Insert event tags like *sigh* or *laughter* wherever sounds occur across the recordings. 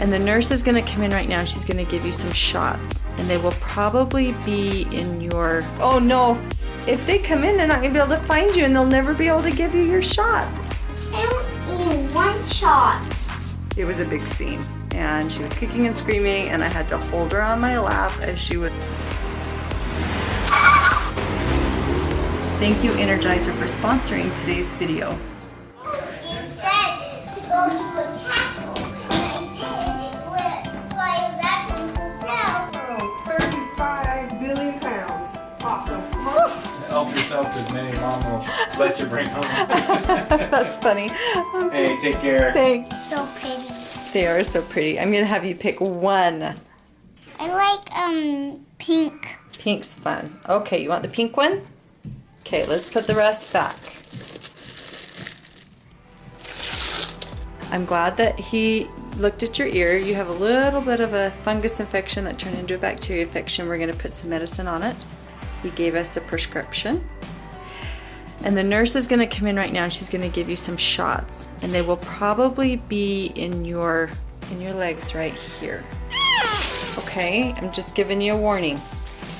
And the nurse is gonna come in right now and she's gonna give you some shots. And they will probably be in your, oh no, if they come in, they're not gonna be able to find you and they'll never be able to give you your shots. I in one shot. It was a big scene and she was kicking and screaming and I had to hold her on my lap as she would. Thank you Energizer for sponsoring today's video. Yourself as many mom will let you bring home. *laughs* That's funny. hey, take care. Thanks. So pretty. They are so pretty. I'm gonna have you pick one. I like um pink. Pink's fun. Okay, you want the pink one? Okay, let's put the rest back. I'm glad that he looked at your ear. You have a little bit of a fungus infection that turned into a bacteria infection. We're gonna put some medicine on it. He gave us a prescription. And the nurse is gonna come in right now and she's gonna give you some shots. And they will probably be in your in your legs right here. Okay, I'm just giving you a warning.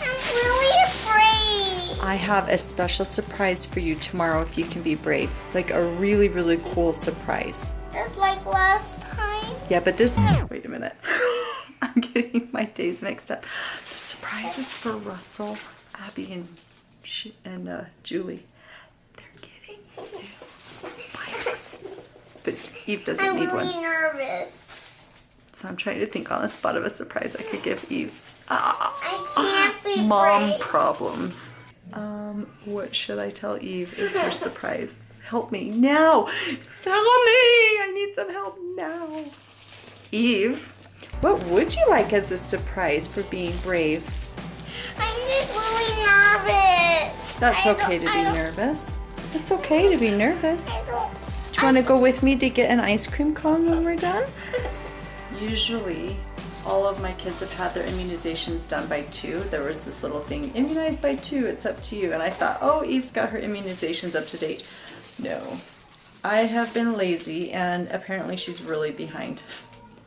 I'm really afraid. I have a special surprise for you tomorrow if you can be brave. Like a really, really cool surprise. Just like last time. Yeah, but this, wait a minute. *laughs* I'm getting my days mixed up. The surprise is for Russell, Abby, and, Sh- and uh, Julie. They're getting bikes. But Eve doesn't I'm need really one. nervous. So I'm trying to think on the spot of a surprise I could give Eve. Ah, I can't be mom brave. problems. Um, what should I tell Eve is her surprise? Help me now! Tell me! I need some help now. Eve, what would you like as a surprise for being brave? I'm just really nervous. That's I okay to be nervous. It's okay to be nervous. Do you want to go with me to get an ice cream cone when we're done? *laughs* Usually, all of my kids have had their immunizations done by two. There was this little thing, immunized by two, it's up to you. And I thought, oh, Eve's got her immunizations up to date. No. I have been lazy and apparently she's really behind.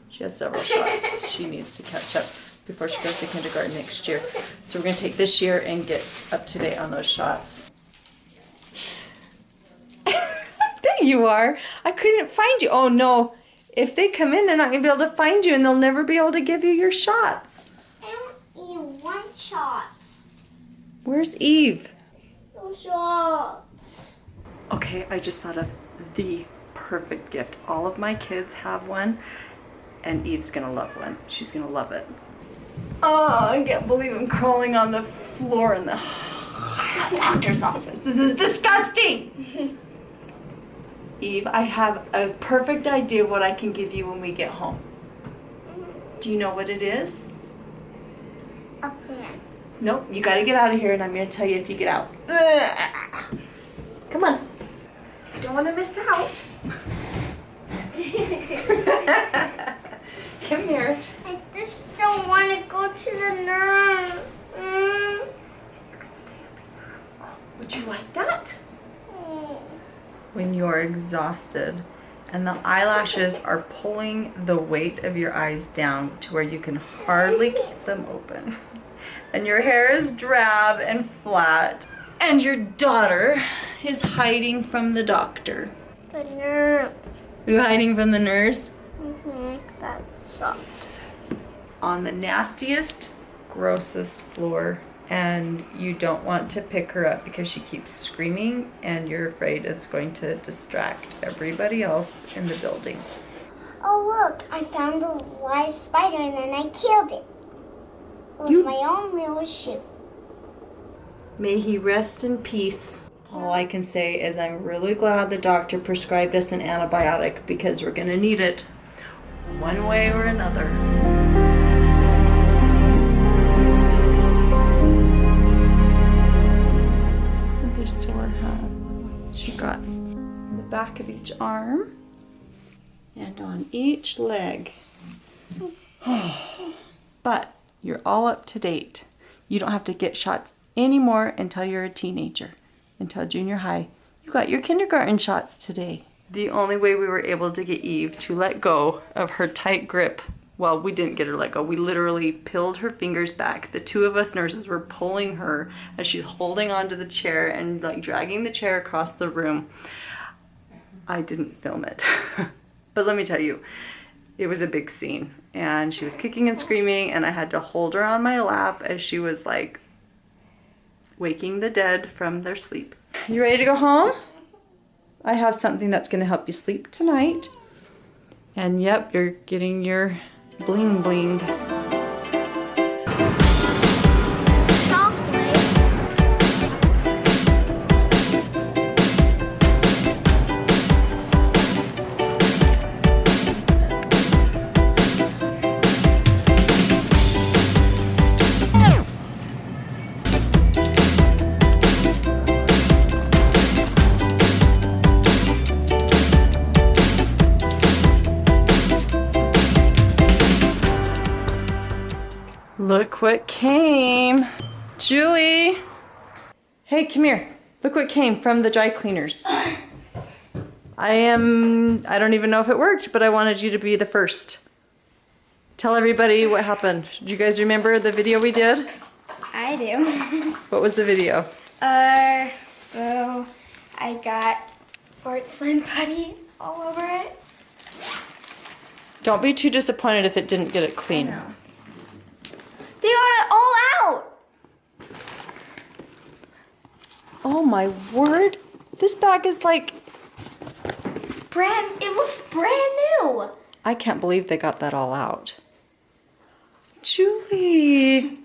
She has several shots *laughs* she needs to catch up before she goes to kindergarten next year. So we're gonna take this year and get up to date on those shots. *laughs* there you are. I couldn't find you. Oh no. If they come in, they're not gonna be able to find you and they'll never be able to give you your shots. I don't one shot. Where's Eve? No shots. Okay, I just thought of the perfect gift. All of my kids have one, and Eve's gonna love one. She's gonna love it. Oh, I can't believe I'm crawling on the floor in the *sighs* doctor's office. This is disgusting! *laughs* Eve, I have a perfect idea of what I can give you when we get home. Do you know what it is? A fan. Nope, you gotta get out of here and I'm gonna tell you if you get out. Come on. Don't wanna miss out. *laughs* *laughs* Come here. I don't want to go to the nurse. Mm. Would you like that? Mm. When you're exhausted and the eyelashes are pulling the weight of your eyes down to where you can hardly *laughs* keep them open. And your hair is drab and flat. And your daughter is hiding from the doctor. The nurse. Are you hiding from the nurse? Mm-hmm. That sucked. On the nastiest, grossest floor and you don't want to pick her up because she keeps screaming and you're afraid it's going to distract everybody else in the building. Oh look! I found a live spider and then I killed it with You- my own little shoe. May he rest in peace. All I can say is I'm really glad the doctor prescribed us an antibiotic because we're going to need it one way or another. Back of each arm and on each leg. *sighs* but you're all up to date. You don't have to get shots anymore until you're a teenager, until junior high. You got your kindergarten shots today. The only way we were able to get Eve to let go of her tight grip Well, we didn't get her let go. We literally peeled her fingers back. The two of us nurses were pulling her as she's holding onto the chair and like dragging the chair across the room. I didn't film it. *laughs* but let me tell you, it was a big scene. And she was kicking and screaming, and I had to hold her on my lap as she was like waking the dead from their sleep. You ready to go home? I have something that's going to help you sleep tonight. And yep, you're getting your bling bling. Look what came. Julie. Hey, come here. Look what came from the dry cleaners. *laughs* I am, I don't even know if it worked, but I wanted you to be the first. Tell everybody what happened. Do you guys remember the video we did? I do. *laughs* What was the video? uh, so I got Fort Slim Putty all over it. Don't be too disappointed if it didn't get it clean. They got it all out. Oh my word. This bag is like, Brand. It looks brand new. I can't believe they got that all out. Julie,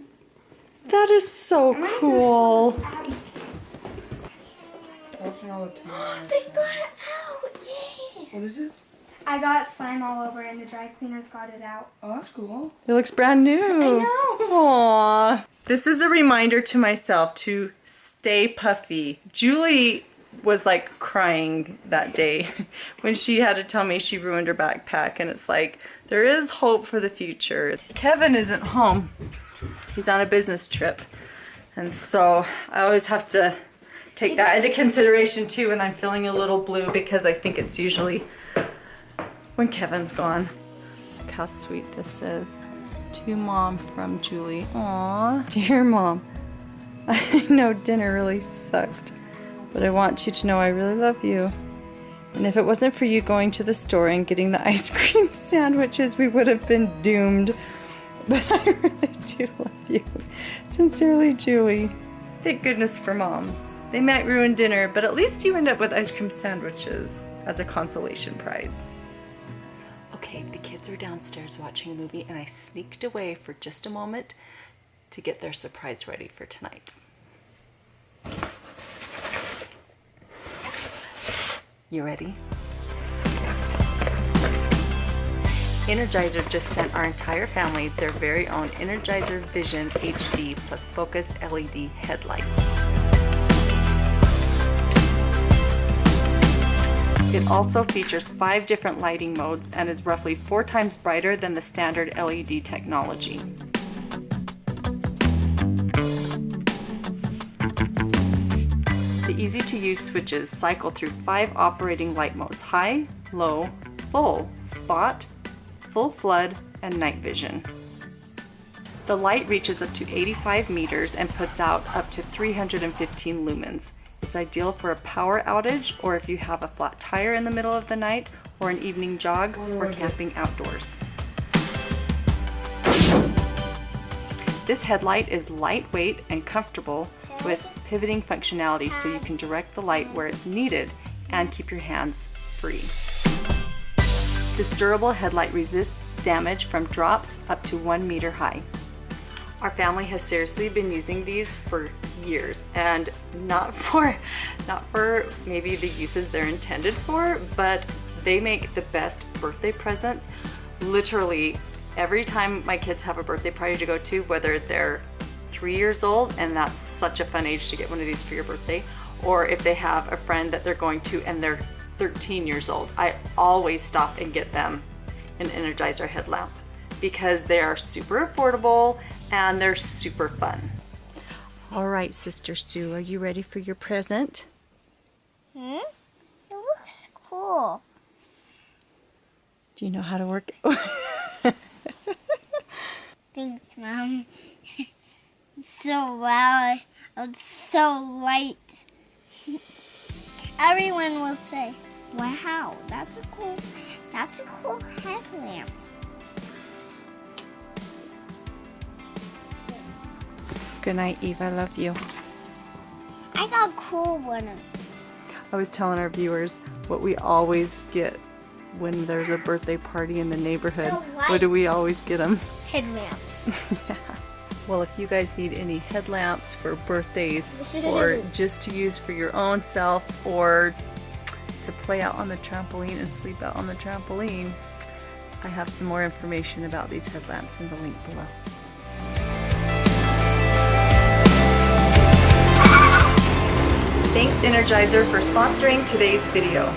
that is so cool. Watching all the time. They got it out. Yay. What is it? I got slime all over and the dry cleaners got it out. Oh, that's cool. It looks brand new. I know. Aww. This is a reminder to myself to stay puffy. Julie was like crying that day *laughs* when she had to tell me she ruined her backpack and it's like there is hope for the future. Kevin isn't home. He's on a business trip. And so I always have to take that into consideration too when I'm feeling a little blue because I think it's usually when Kevin's gone. Look how sweet this is. To mom from Julie. Aw, *laughs* dear mom. I know dinner really sucked, but I want you to know I really love you. And if it wasn't for you going to the store and getting the *laughs* ice cream sandwiches, we would have been doomed. *laughs* But I really do love you. Sincerely, Julie. Thank goodness for moms. They might ruin dinner, but at least you end up with ice cream sandwiches as a consolation prize. Kids are downstairs watching a movie, and I sneaked away for just a moment to get their surprise ready for tonight. You ready? Energizer just sent our entire family their very own Energizer Vision HD plus Focus LED headlight. It also features five different lighting modes and is roughly four times brighter than the standard LED technology. The easy to use switches cycle through five operating light modes high, low, full, spot, full flood, and night vision. The light reaches up to 85 meters and puts out up to 315 lumens. It's ideal for a power outage or if you have a flat tire in the middle of the night or an evening jog or camping outdoors. This headlight is lightweight and comfortable with pivoting functionality so you can direct the light where it's needed and keep your hands free. This durable headlight resists damage from drops up to one meter high. Our family has seriously been using these for years and not *laughs* for not for maybe the uses they're intended for, but they make the best birthday presents. Literally every time my kids have a birthday party to go to, whether they're three years old, and that's such a fun age to get one of these for your birthday, or if they have a friend that they're going to and they're 13 years old, I always stop and get them an Energizer headlamp because they are super affordable and they're super fun. All right, Sister Sue, are you ready for your present? Hmm? It looks cool. Do you know how to work? It? *laughs* Thanks, Mom. It's so loud. It's so light. Everyone will say, "Wow, that's a cool, that's a cool headlamp." Good night, Eve. I love you. I got a cool one. I was telling our viewers what we always get when there's a birthday party in the neighborhood. So what do we always get them? Headlamps. *laughs* yeah. Well, if you guys need any headlamps for birthdays or just to use for your own self or to play out on the trampoline and sleep out on the trampoline, I have some more information about these headlamps in the link below. Thanks Energizer for sponsoring today's video.